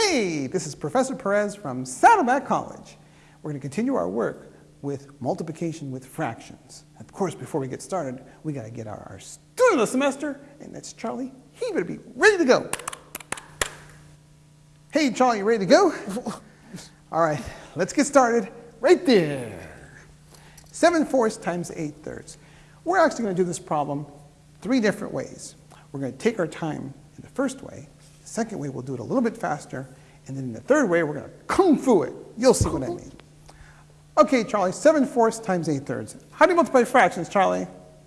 Hey, this is Professor Perez from Saddleback College. We're going to continue our work with multiplication with fractions. Of course, before we get started, we got to get our, our student of the semester, and that's Charlie. He better be ready to go. Hey, Charlie, you ready to go? All right, let's get started right there. 7 fourths times 8 thirds. We're actually going to do this problem three different ways. We're going to take our time in the first way. Second way, we'll do it a little bit faster. And then in the third way, we're going to kung fu it. You'll see what I mean. Okay, Charlie, 7 fourths times 8 thirds. How do you multiply fractions, Charlie?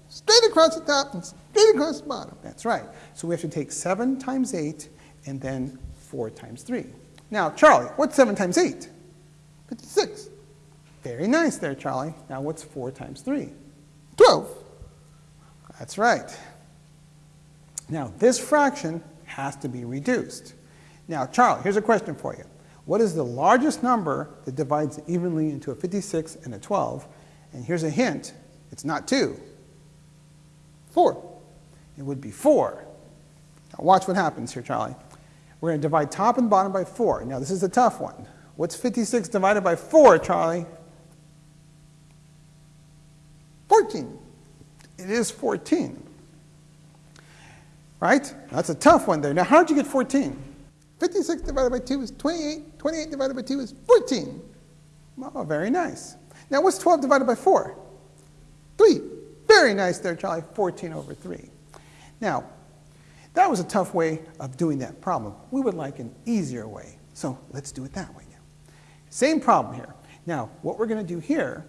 Straight across the top and straight across the bottom. That's right. So we have to take 7 times 8 and then 4 times 3. Now, Charlie, what's 7 times 8? 56. Very nice there, Charlie. Now, what's 4 times 3? 12. That's right. Now, this fraction has to be reduced. Now, Charlie, here's a question for you. What is the largest number that divides evenly into a 56 and a 12? And here's a hint. It's not 2. 4. It would be 4. Now watch what happens here, Charlie. We're going to divide top and bottom by 4. Now this is a tough one. What's 56 divided by 4, Charlie? 14. It is 14. Right? That's a tough one there. Now how did you get 14? 56 divided by 2 is 28. 28 divided by 2 is 14. Oh, very nice. Now what's 12 divided by 4? 3. Very nice there, Charlie. 14 over 3. Now, that was a tough way of doing that problem. We would like an easier way. So let's do it that way now. Same problem here. Now, what we're going to do here,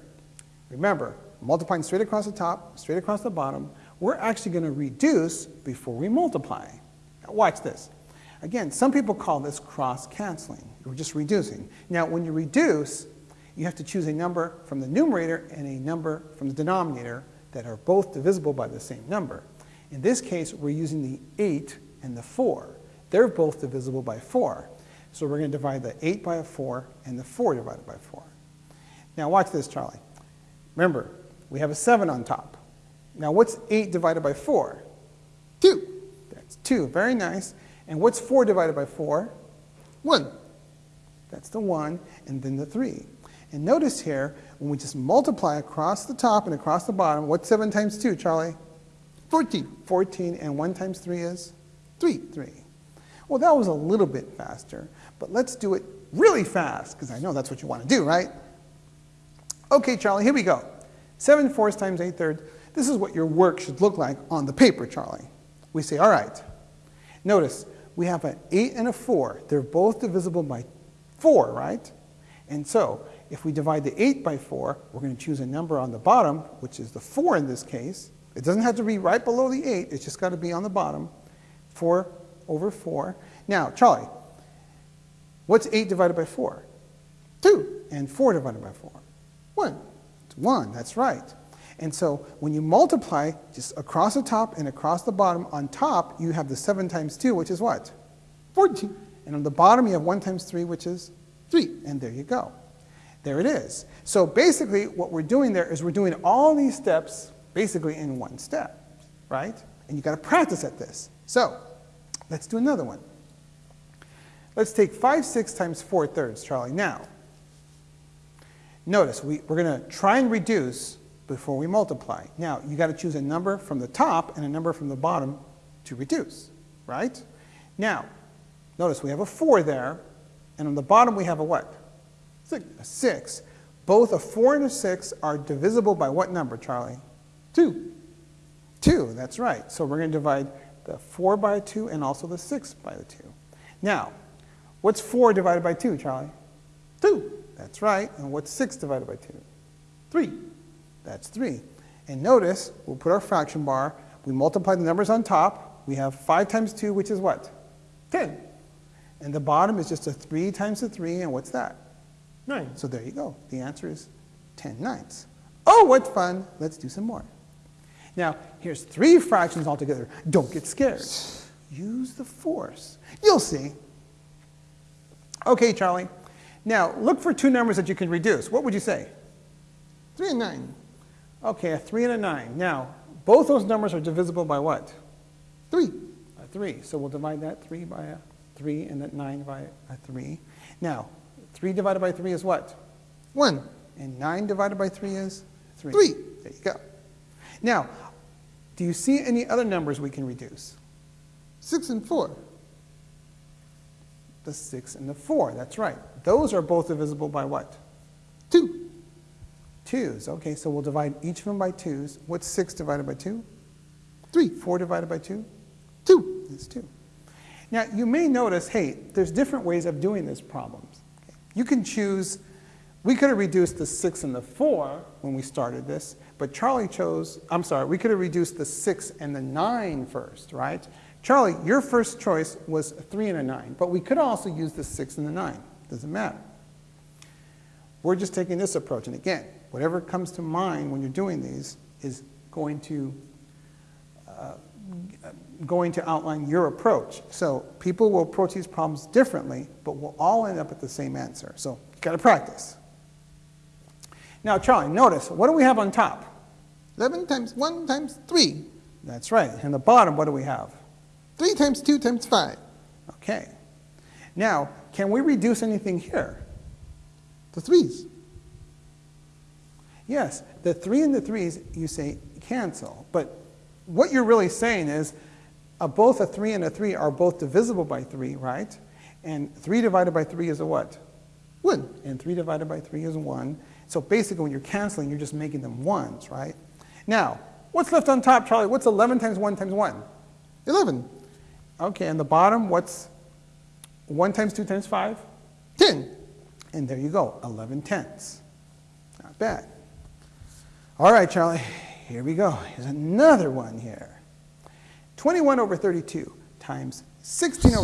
remember, multiplying straight across the top, straight across the bottom, we're actually going to reduce before we multiply. Now, watch this. Again, some people call this cross-canceling. We're just reducing. Now, when you reduce, you have to choose a number from the numerator and a number from the denominator that are both divisible by the same number. In this case, we're using the 8 and the 4. They're both divisible by 4. So we're going to divide the 8 by a 4 and the 4 divided by 4. Now watch this, Charlie. Remember, we have a 7 on top. Now what's 8 divided by 4? 2. That's 2. Very nice. And what's 4 divided by 4? 1. That's the 1, and then the 3. And notice here, when we just multiply across the top and across the bottom, what's 7 times 2, Charlie? 14. 14, and 1 times 3 is? 3. 3. Well, that was a little bit faster, but let's do it really fast, because I know that's what you want to do, right? Okay, Charlie, here we go. 7 fourths times 8 thirds. This is what your work should look like on the paper, Charlie. We say, all right. Notice, we have an 8 and a 4. They're both divisible by 4, right? And so, if we divide the 8 by 4, we're going to choose a number on the bottom, which is the 4 in this case. It doesn't have to be right below the 8. It's just got to be on the bottom. 4 over 4. Now, Charlie, what's 8 divided by 4? 2. And 4 divided by 4? 1. It's 1. That's right. And so when you multiply just across the top and across the bottom, on top you have the 7 times 2, which is what? 14. And on the bottom you have 1 times 3, which is 3. And there you go. There it is. So basically what we're doing there is we're doing all these steps basically in one step, right? And you've got to practice at this. So let's do another one. Let's take 5 6 times 4 thirds, Charlie. Now, notice we, we're going to try and reduce before we multiply. Now, you got to choose a number from the top and a number from the bottom to reduce, right? Now, notice we have a 4 there, and on the bottom we have a what? Six. A 6. Both a 4 and a 6 are divisible by what number, Charlie? 2. 2, that's right. So we're going to divide the 4 by 2 and also the 6 by the 2. Now, what's 4 divided by 2, Charlie? 2. That's right. And what's 6 divided by 2? 3. That's 3. And notice, we'll put our fraction bar. We multiply the numbers on top. We have 5 times 2, which is what? 10. And the bottom is just a 3 times a 3, and what's that? 9. So there you go. The answer is 10 ninths. Oh, what fun. Let's do some more. Now, here's three fractions altogether. Don't get scared. Use the force. You'll see. Okay, Charlie. Now, look for two numbers that you can reduce. What would you say? 3 and 9. Okay, a 3 and a 9. Now, both those numbers are divisible by what? 3. A 3. So we'll divide that 3 by a 3 and that 9 by a 3. Now, 3 divided by 3 is what? 1, And 9 divided by 3 is 3. 3. There you go. Now, do you see any other numbers we can reduce? 6 and 4. The 6 and the 4, that's right. Those are both divisible by what? 2, 2s. Okay, so we'll divide each of them by 2s. What's 6 divided by 2? 3, 4 divided by 2? 2. It's 2. Now, you may notice, hey, there's different ways of doing this problems. You can choose, we could have reduced the 6 and the 4 when we started this, but Charlie chose, I'm sorry, we could have reduced the 6 and the 9 first, right? Charlie, your first choice was a 3 and a 9, but we could also use the 6 and the 9. Doesn't matter. We're just taking this approach, and again, whatever comes to mind when you're doing these is going to uh, going to outline your approach. So people will approach these problems differently, but we'll all end up at the same answer. So you got to practice. Now, Charlie, notice what do we have on top? 11 times 1 times 3. That's right. And the bottom, what do we have? 3 times 2 times 5. Okay. Now, can we reduce anything here? The 3's. Yes, the 3 and the 3's, you say cancel. But what you're really saying is uh, both a 3 and a 3 are both divisible by 3, right? And 3 divided by 3 is a what? 1. And 3 divided by 3 is 1. So basically, when you're canceling, you're just making them 1s, right? Now, what's left on top, Charlie? What's 11 times 1 times 1? 11. Okay, and the bottom, what's 1 times 2 times 5? 10. And there you go, 11 tenths. Not bad. All right, Charlie, here we go. Here's another one here. 21 over 32 times 16 over